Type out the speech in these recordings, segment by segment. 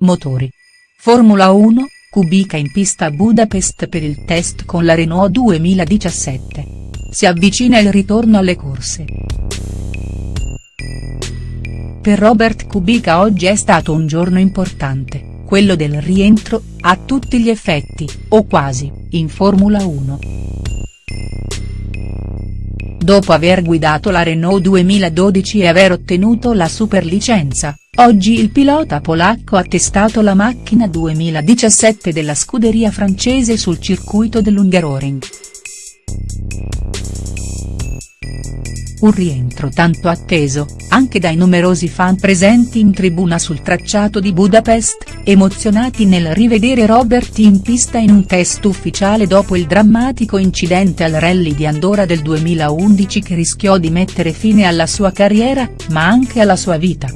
Motori. Formula 1, Kubica in pista a Budapest per il test con la Renault 2017. Si avvicina il ritorno alle corse. Per Robert Kubica oggi è stato un giorno importante, quello del rientro, a tutti gli effetti, o quasi, in Formula 1. Dopo aver guidato la Renault 2012 e aver ottenuto la superlicenza, oggi il pilota polacco ha testato la macchina 2017 della scuderia francese sul circuito dell'Hungaroring. Un rientro tanto atteso, anche dai numerosi fan presenti in tribuna sul tracciato di Budapest, emozionati nel rivedere Robert in pista in un test ufficiale dopo il drammatico incidente al rally di Andorra del 2011 che rischiò di mettere fine alla sua carriera, ma anche alla sua vita.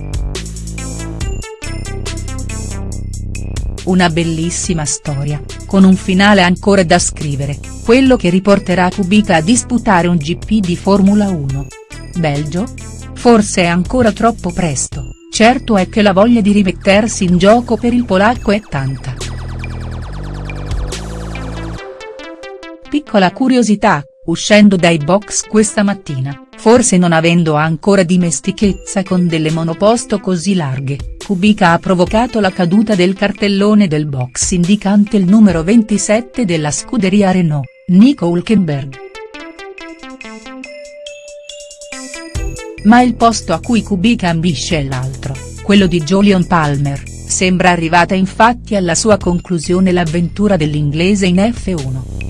Una bellissima storia, con un finale ancora da scrivere, quello che riporterà Kubica a disputare un GP di Formula 1. Belgio? Forse è ancora troppo presto, certo è che la voglia di rimettersi in gioco per il polacco è tanta. Piccola curiosità, uscendo dai box questa mattina, forse non avendo ancora dimestichezza con delle monoposto così larghe, Kubica ha provocato la caduta del cartellone del box indicante il numero 27 della scuderia Renault, Nico Hülkenberg. Ma il posto a cui Kubica ambisce è l'altro, quello di Jolion Palmer, sembra arrivata infatti alla sua conclusione l'avventura dell'inglese in F1.